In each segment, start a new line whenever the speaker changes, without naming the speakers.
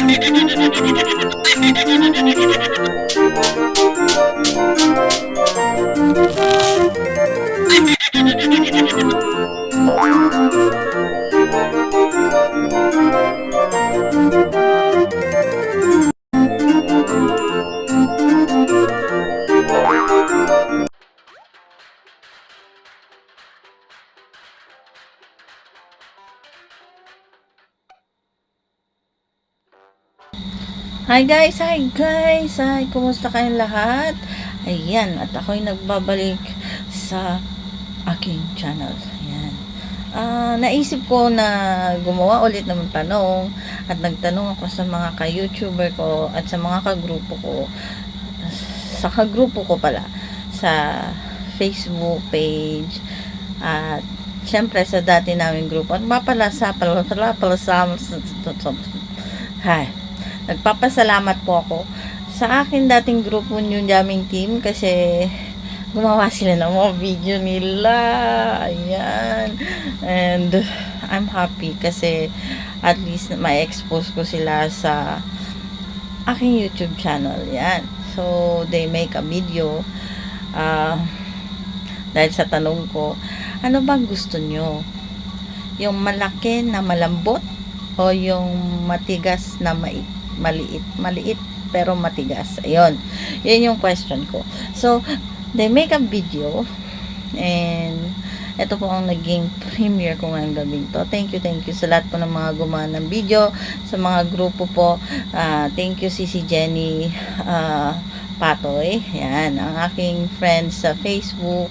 Thank you. Hi guys! Hi guys! Hi! Kumusta kayong lahat? Ayan, at ako'y nagbabalik sa aking channel. Ayan. Ah, naisip ko na gumawa ulit ng tanong at nagtanong ako sa mga ka-YouTuber ko at sa mga kagrupo ko sa kagrupo ko pala sa Facebook page at syempre sa dati naming grupo at mapalasa pala pala pala sa Hi nagpapasalamat po ako sa akin dating grupo New Jamming Team kasi gumawa sila ng mga video nila. Ayan. And I'm happy kasi at least ma-expose ko sila sa aking YouTube channel. Yan. So, they make a video uh, dahil sa tanong ko, ano bang gusto nyo? Yung malaki na malambot o yung matigas na mai maliit. Maliit pero matigas. Ayun. Yun yung question ko. So, they make a video and ito po ang naging premiere ko ngayong gabing to. Thank you, thank you sa lahat po ng mga gumawa ng video, sa mga grupo po. Uh, thank you, Sisi Jenny uh, Patoy. Yan, ang aking friends sa Facebook.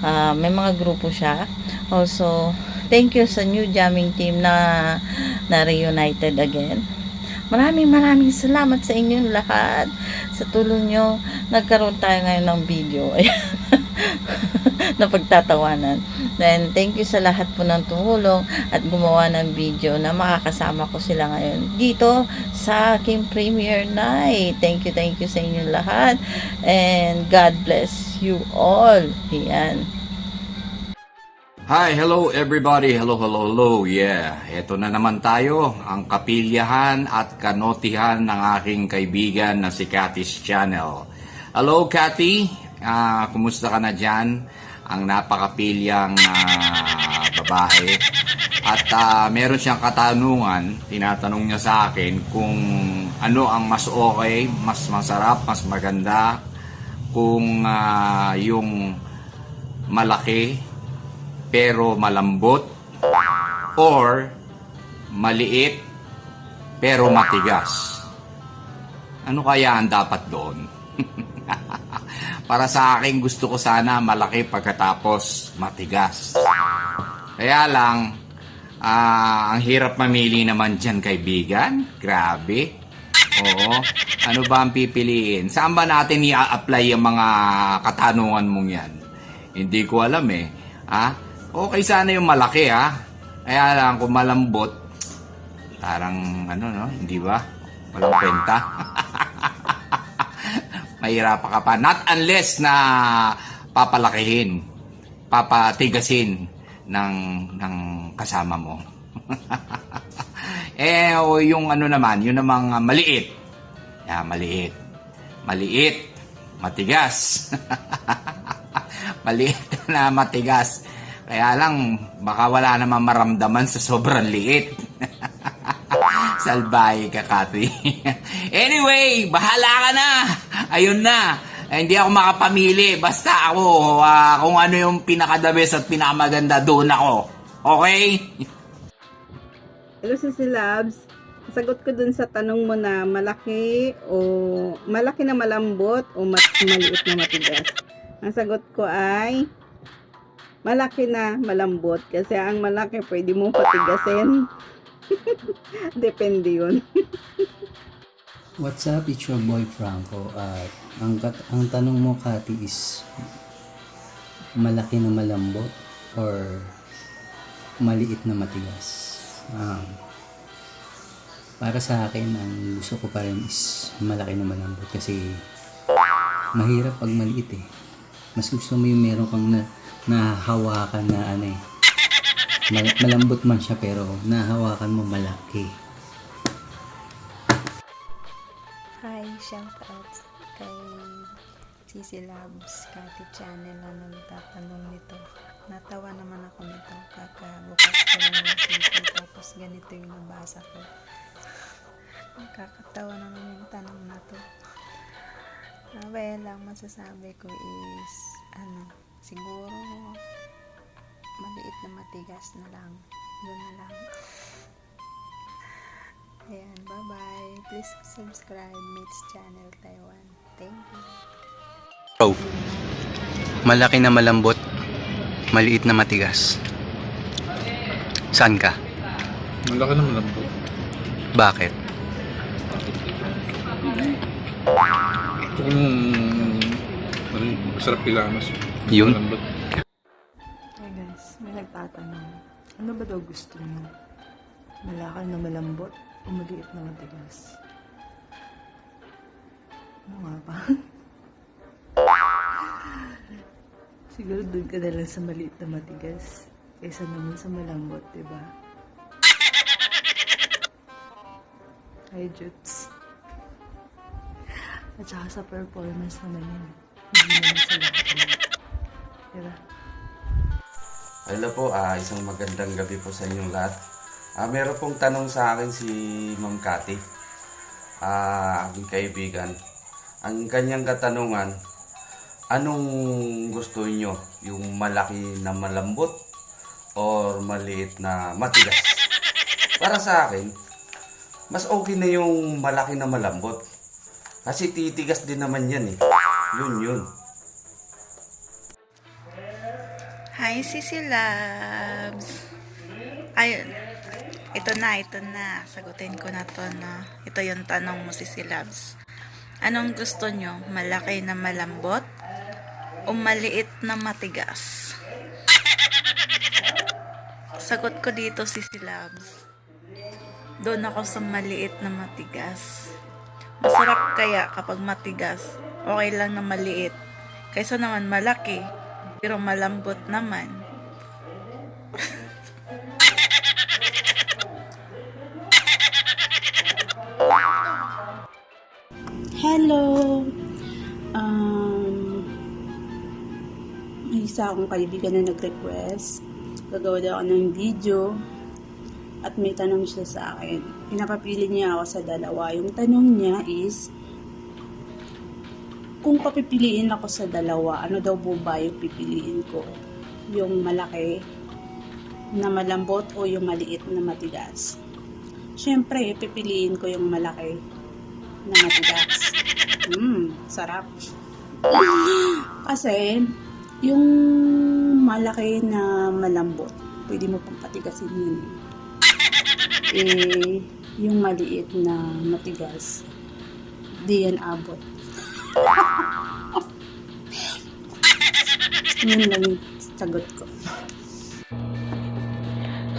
Uh, may mga grupo siya. Also, thank you sa new jamming team na na reunited again. Maraming maraming salamat sa inyong lahat. Sa tulong nyo, nagkaroon tayo ngayon ng video. na pagtatawanan. Then, thank you sa lahat po ng tumulong at gumawa ng video na makakasama ko sila ngayon dito sa aking premiere night. Thank you, thank you sa inyong lahat. And God bless you all. Yan.
Hi, hello everybody. Hello, hello, hello. Yeah, eto na naman tayo, ang kapilyahan at kanotihan ng aking kaibigan na si Cathy's Channel. Hello, Cathy. Ah, kumusta ka na dyan? Ang napakapilyang ah, babae. At ah, meron siyang katanungan, tinatanong niya sa akin kung ano ang mas okay, mas masarap, mas maganda, kung ah, yung malaki pero malambot or maliit pero matigas. Ano kaya ang dapat doon? Para sa akin gusto ko sana malaki pagkatapos matigas. Kaya lang, ah, ang hirap mamili naman dyan kaibigan. Grabe. Oo. Ano ba ang pipiliin? Saan ba natin i-apply ang mga katanungan mong yan? Hindi ko alam eh. Ha? Okay sana yung malaki ha. Kaya lang kung malambot, parang ano no, hindi ba? Walang kwenta. Mahirapan ka pa. Not unless na papalakihin, papatigasin ng, ng kasama mo. eh, o yung ano naman, yung namang maliit. Yeah, maliit. Maliit. Matigas. maliit na matigas. Kaya lang, baka wala naman maramdaman sa sobrang liit. Salbahe ka, Kathy. anyway, bahala ka na. Ayun na. Eh, hindi ako makapamili. Basta ako, uh, kung ano yung pinakadabes at pinakamaganda, doon ako. Okay?
Hello, Sisi Labs. Sagot ko dun sa tanong mo na malaki o malaki na malambot o mas maliit na matigas. Ang sagot ko ay malaki na malambot kasi ang malaki pwede mo patigasin. Depende yun.
What's up? It's your boy Franco. At ang, ang tanong mo, Kati, is malaki na malambot or maliit na matigas? Um, para sa akin, ang gusto ko pa rin is malaki na malambot kasi mahirap pag maliit eh. Mas gusto mo yung meron kang na, nahahawakan na ano eh. Mal- malambot man siya pero nahahawakan mo malaki.
Hi, shout out kay Cici Labs, Kati Channel na nagtatanong nito. Natawa naman ako nito. Kakabukas ko lang ng TV tapos ganito yung nabasa ko. Nakakatawa naman yung tanong na to. Abay lang masasabi ko is ano, siguro maliit na matigas na lang. Yun na lang. Ayan, bye-bye. Please subscribe Mitch Channel Taiwan. Thank you.
Oh. Malaki na malambot, maliit na matigas. Saan ka?
Ang laki naman lang po.
Bakit?
Ano yun, masarap ilamas.
Yun?
Malambot.
Hey guys, may nagtatanong. Ano ba daw gusto niyo? Malakal na malambot o maliit na matigas? Ano nga ba? Siguro doon ka na lang sa maliit na matigas kaysa naman sa malambot, di ba? Hi, Jutes. At saka sa performance naman yun. Hindi naman sa lahat yun. Di ba?
Hello po, ah, isang magandang gabi po sa inyong lahat. Ah, meron pong tanong sa akin si Ma'am Cathy, ah, aking kaibigan. Ang kanyang katanungan, anong gusto niyo? Yung malaki na malambot or maliit na matigas? Para sa akin, mas okay na yung malaki na malambot. Kasi titigas din naman yan eh. Yun yun.
Hi, Sisi Labs! Ayun. Ito na, ito na. Sagutin ko na to, no? Ito yung tanong mo, Sisi Labs. Anong gusto nyo? Malaki na malambot? O maliit na matigas? Sagot ko dito, Sisi Labs. Doon ako sa maliit na matigas. Masarap kaya kapag matigas. Okay lang na maliit. Kaysa naman malaki. Pero malambot naman.
Hello! Um, isa akong kaibigan na nag-request. Gagawa daw ako ng video at may tanong siya sa akin. Pinapapili niya ako sa dalawa. Yung tanong niya is, kung papipiliin ako sa dalawa, ano daw po ba yung pipiliin ko? Yung malaki na malambot o yung maliit na matigas? Siyempre, pipiliin ko yung malaki na matigas. Mmm, sarap. Kasi, yung malaki na malambot, pwede mo pang patigasin yun. eh. Yung maliit na matigas, di yan abot. Yun lang yung sagot ko.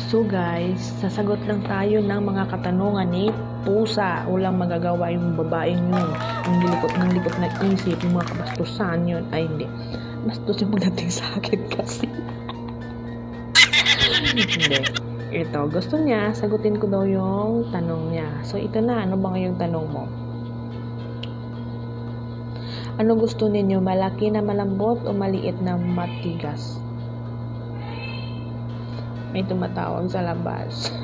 So guys, sasagot lang tayo ng mga katanungan ni Pusa. Walang magagawa yung babaeng yun. Ang likot ng likot na isip, yung mga kabastusan yun. Ay hindi. Bastos yung pagdating sa akin kasi. hindi. Ito, gusto niya, sagutin ko daw yung tanong niya. So ito na, ano ba ngayong tanong mo? Ano gusto ninyo? Malaki na malambot o maliit na matigas? May tumatawag sa labas.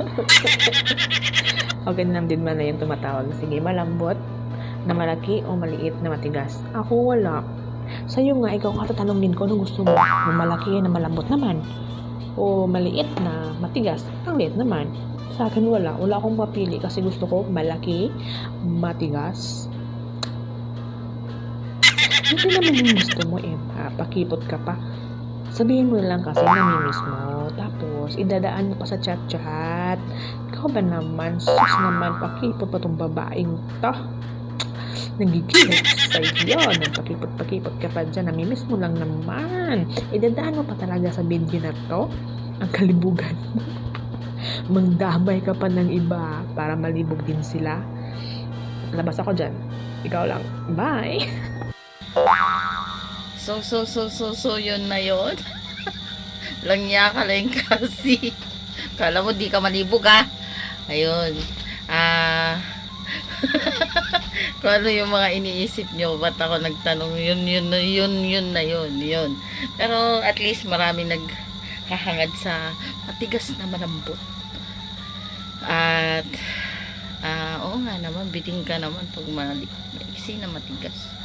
okay na din man na yung tumatawag. Sige, malambot na malaki o maliit na matigas? Ako wala. Sa'yo nga, ikaw ka tatanungin ko, ano gusto mo? Yung malaki na malambot naman? O maliit na matigas? Ang liit naman. Sa akin wala. Wala akong mapili kasi gusto ko malaki, matigas. Hindi naman yung gusto mo eh. Pakipot ka pa. Sabihin mo lang kasi namimiss mo. Tapos, idadaan mo pa sa chat-chat. Ikaw ba naman? Sus naman, pakipot pa tong babaeng to. Nagigilip sa iyo. Nagpakipot-pakipot ka pa dyan. Namimiss mo lang naman. Idadaan mo pa talaga sa video na to. Ang kalibugan mo. Magdamay ka pa ng iba para malibog din sila. Labas ako dyan. Ikaw lang. Bye!
So, so, so, so, so, yun na yun. Langya ka lang kasi. Kala mo di ka malibog ha. Ayun. Ah. kung ano yung mga iniisip nyo, ba't ako nagtanong, yun, yun, na- yun, yun na yun, yun. Pero at least marami naghahangad sa matigas na malambot. At, ah, oo nga naman, biting ka naman pag maiksi na matigas.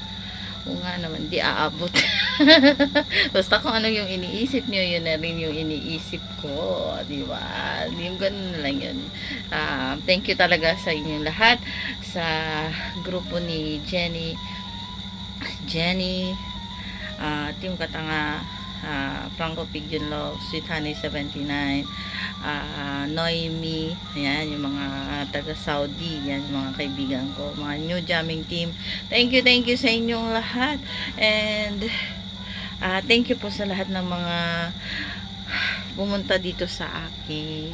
Oo nga naman, di aabot. Basta kung ano yung iniisip nyo, yun na rin yung iniisip ko. Di ba? Yung ganun lang yun. Ah, thank you talaga sa inyong lahat. Sa grupo ni Jenny. Jenny. ah Team Katanga. Ah Franco Pigeon Love. Sweet Honey 79. ah Noemi. Ayan, yung mga taga Saudi. Yan, mga kaibigan ko. Mga new jamming team. Thank you, thank you sa inyong lahat. And, ah thank you po sa lahat ng mga pumunta dito sa aking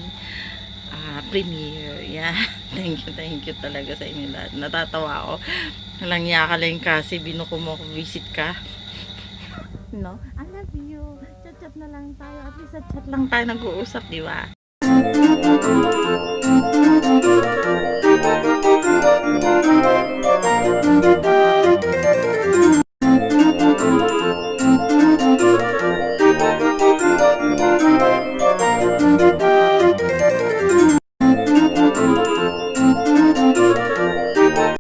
ah premiere. Yan. Thank you, thank you talaga sa inyo lahat. Natatawa ako. Walang niya ka lang kasi binuko mo ako visit ka. No? I love you na lang tayo. At least at chat lang tayo nag-uusap, di ba?